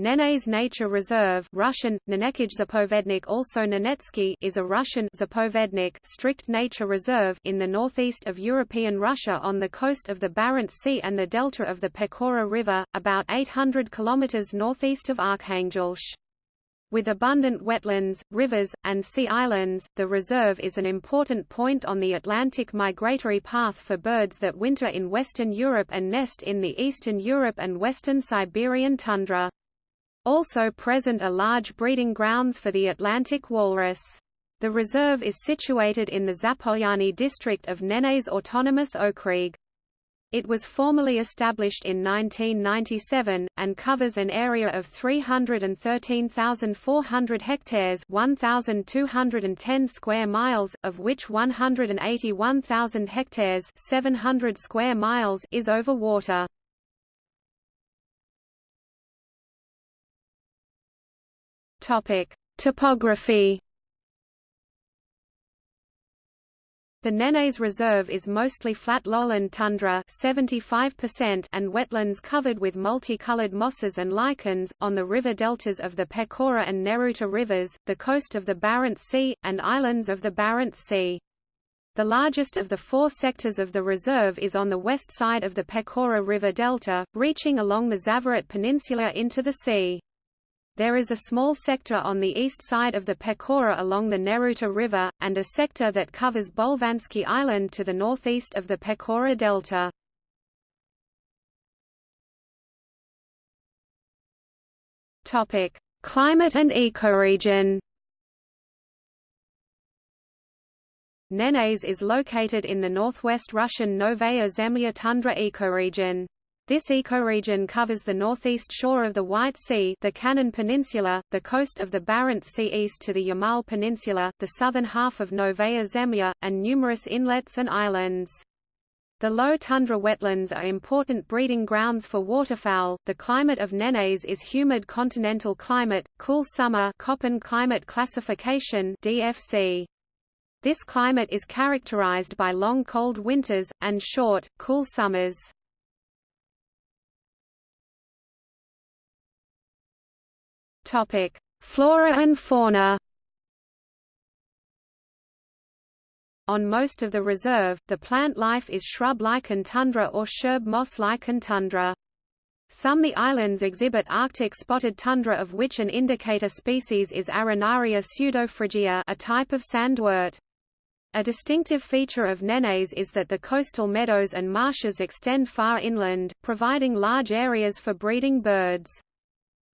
Nenets Nature Reserve Russian, Zapovednik also Nenetsky is a Russian Zapovednik strict nature reserve in the northeast of European Russia on the coast of the Barents Sea and the delta of the Pechora River, about 800 km northeast of Arkhangelsk. With abundant wetlands, rivers, and sea islands, the reserve is an important point on the Atlantic migratory path for birds that winter in Western Europe and nest in the Eastern Europe and Western Siberian tundra. Also present are large breeding grounds for the Atlantic walrus. The reserve is situated in the Zapolyarny district of Nenets Autonomous Okrug. It was formally established in 1997, and covers an area of 313,400 hectares 1,210 square miles, of which 181,000 hectares 700 square miles is over water. Topic: Topography. The Nenets Reserve is mostly flat lowland tundra 75% and wetlands covered with multicolored mosses and lichens, on the river deltas of the Pechora and Neruta rivers, the coast of the Barents Sea, and islands of the Barents Sea. The largest of the four sectors of the reserve is on the west side of the Pechora River delta, reaching along the Zavoret Peninsula into the sea. There is a small sector on the east side of the Pechora along the Neruta River, and a sector that covers Bolvansky Island to the northeast of the Pechora Delta. Climate and ecoregion Nenets is located in the northwest Russian Novaya Zemlya tundra ecoregion. This ecoregion covers the northeast shore of the White Sea the Kanin Peninsula, the coast of the Barents Sea east to the Yamal Peninsula, the southern half of Novaya Zemlya, and numerous inlets and islands. The low tundra wetlands are important breeding grounds for waterfowl. The climate of Nenets is humid continental climate, cool summer Köppen climate classification DFC. This climate is characterized by long cold winters, and short, cool summers. Topic: Flora and fauna. On most of the reserve, the plant life is shrub lichen tundra or sherb moss lichen tundra. Some of the islands exhibit Arctic spotted tundra of which an indicator species is Arenaria pseudophrygia a type of sandwort. A distinctive feature of Nenets is that the coastal meadows and marshes extend far inland, providing large areas for breeding birds.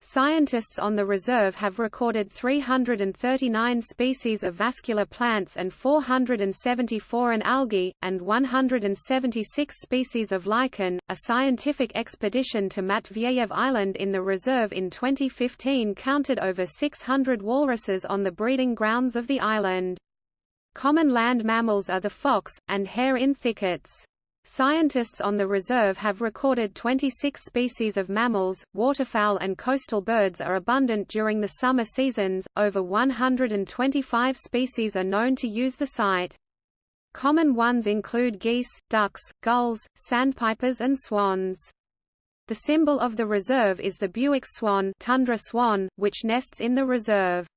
Scientists on the reserve have recorded 339 species of vascular plants and 474 an algae, and 176 species of lichen. A scientific expedition to Matveyev Island in the reserve in 2015 counted over 600 walruses on the breeding grounds of the island. Common land mammals are the fox, and hare in thickets. Scientists on the reserve have recorded 26 species of mammals, waterfowl and coastal birds are abundant during the summer seasons, over 125 species are known to use the site. Common ones include geese, ducks, gulls, sandpipers and swans. The symbol of the reserve is the Bewick's swan, tundra swan which nests in the reserve.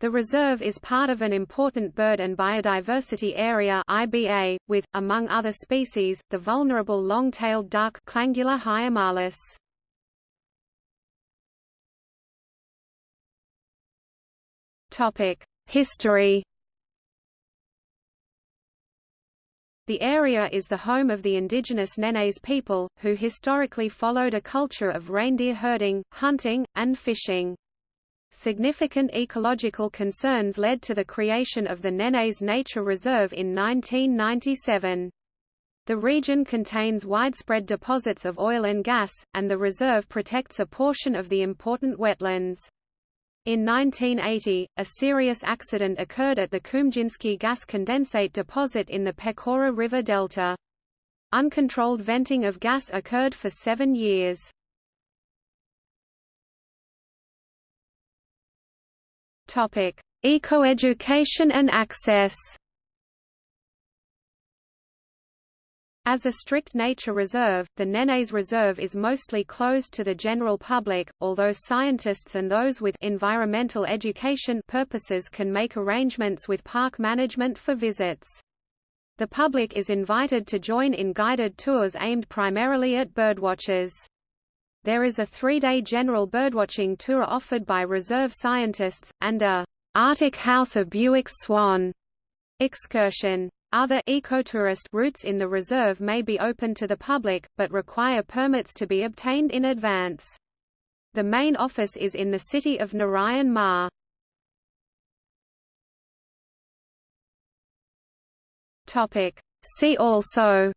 The reserve is part of an important bird and biodiversity area IBA, with, among other species, the vulnerable long-tailed duck Clangula hyemalis. History The area is the home of the indigenous Nenets people, who historically followed a culture of reindeer herding, hunting, and fishing. Significant ecological concerns led to the creation of the Nenets Nature Reserve in 1997. The region contains widespread deposits of oil and gas, and the reserve protects a portion of the important wetlands. In 1980, a serious accident occurred at the Kumzhinsky gas condensate deposit in the Pechora River Delta. Uncontrolled venting of gas occurred for seven years. Topic: Ecoeducation and access. As a strict nature reserve, the Nenets Reserve is mostly closed to the general public, although scientists and those with environmental education purposes can make arrangements with park management for visits. The public is invited to join in guided tours aimed primarily at birdwatchers. There is a three-day general birdwatching tour offered by reserve scientists, and a Arctic House of Bewick's Swan excursion. Other ecotourist routes in the reserve may be open to the public, but require permits to be obtained in advance. The main office is in the city of Naryan-Mar. See also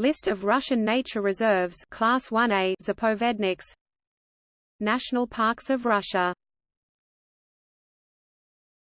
List of Russian nature reserves Class 1A Zapovedniks. National Parks of Russia